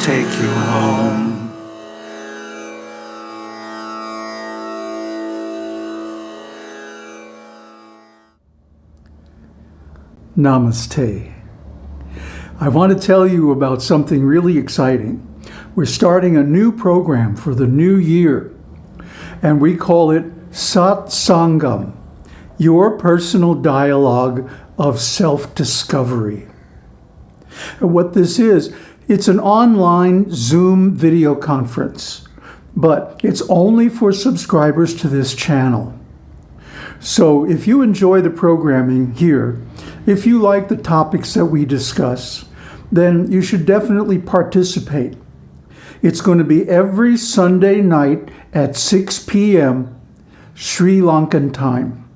take you home. Namaste. I want to tell you about something really exciting. We're starting a new program for the new year, and we call it Sat Sangam, your personal dialogue of self-discovery. What this is, it's an online Zoom video conference, but it's only for subscribers to this channel. So if you enjoy the programming here, if you like the topics that we discuss, then you should definitely participate. It's going to be every Sunday night at 6 p.m. Sri Lankan time.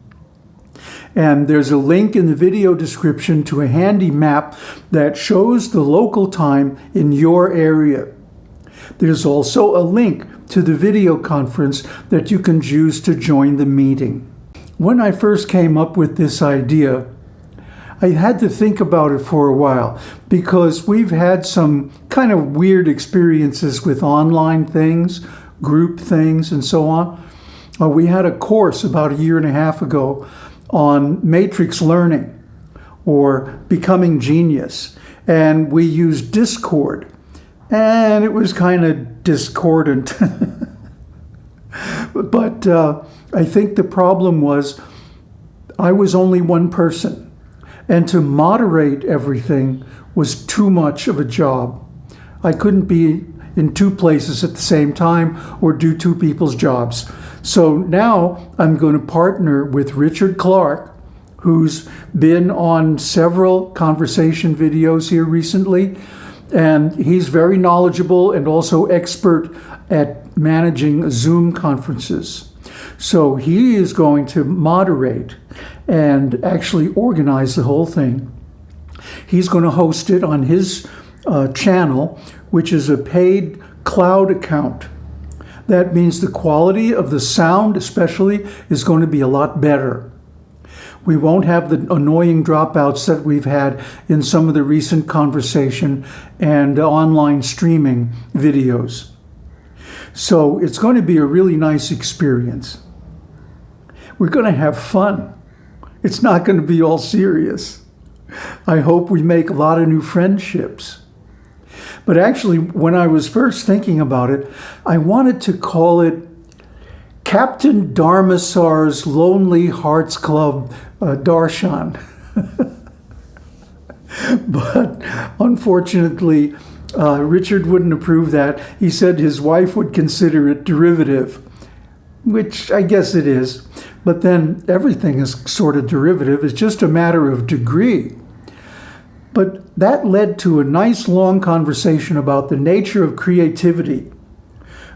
And there's a link in the video description to a handy map that shows the local time in your area. There's also a link to the video conference that you can use to join the meeting. When I first came up with this idea, I had to think about it for a while because we've had some kind of weird experiences with online things, group things, and so on. Uh, we had a course about a year and a half ago on matrix learning or becoming genius. And we used Discord. And it was kind of discordant. but uh, I think the problem was I was only one person. And to moderate everything was too much of a job. I couldn't be in two places at the same time or do two people's jobs. So now I'm going to partner with Richard Clark, who's been on several conversation videos here recently. And he's very knowledgeable and also expert at managing Zoom conferences. So he is going to moderate and actually organize the whole thing. He's going to host it on his uh, channel, which is a paid cloud account. That means the quality of the sound especially is going to be a lot better. We won't have the annoying dropouts that we've had in some of the recent conversation and online streaming videos. So it's going to be a really nice experience. We're going to have fun. It's not going to be all serious. I hope we make a lot of new friendships. But actually, when I was first thinking about it, I wanted to call it Captain Dharmasar's Lonely Hearts Club uh, Darshan. but unfortunately, uh, Richard wouldn't approve that. He said his wife would consider it derivative, which I guess it is. But then everything is sort of derivative. It's just a matter of degree. But that led to a nice long conversation about the nature of creativity.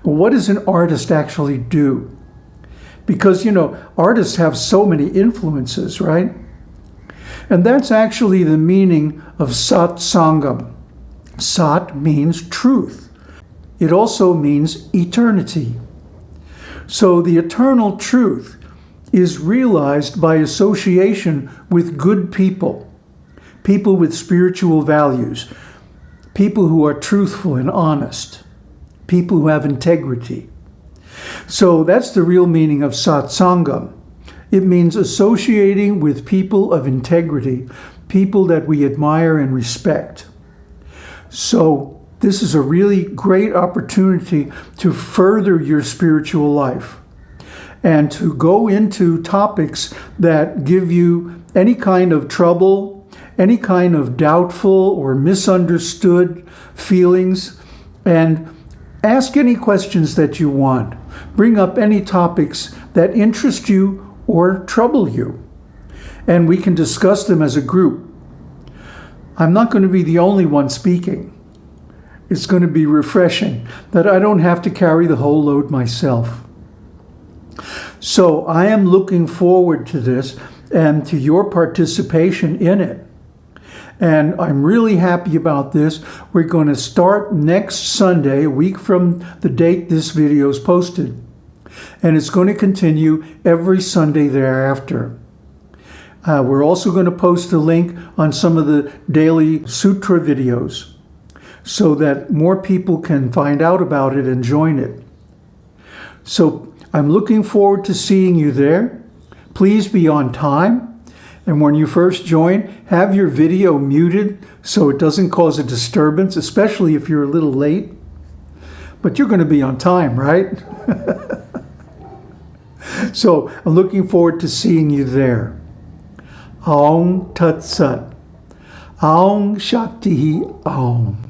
What does an artist actually do? Because, you know, artists have so many influences, right? And that's actually the meaning of Sat Sangam. Sat means truth. It also means eternity. So the eternal truth is realized by association with good people people with spiritual values, people who are truthful and honest, people who have integrity. So that's the real meaning of satsangam. It means associating with people of integrity, people that we admire and respect. So this is a really great opportunity to further your spiritual life and to go into topics that give you any kind of trouble, any kind of doubtful or misunderstood feelings and ask any questions that you want. Bring up any topics that interest you or trouble you. And we can discuss them as a group. I'm not going to be the only one speaking. It's going to be refreshing that I don't have to carry the whole load myself. So I am looking forward to this and to your participation in it. And I'm really happy about this. We're going to start next Sunday, a week from the date this video is posted. And it's going to continue every Sunday thereafter. Uh, we're also going to post a link on some of the daily sutra videos. so that more people can find out about it and join it. So I'm looking forward to seeing you there. Please be on time. And when you first join, have your video muted so it doesn't cause a disturbance, especially if you're a little late. But you're going to be on time, right? so I'm looking forward to seeing you there. Om Tat Sat. Om Shakti Om.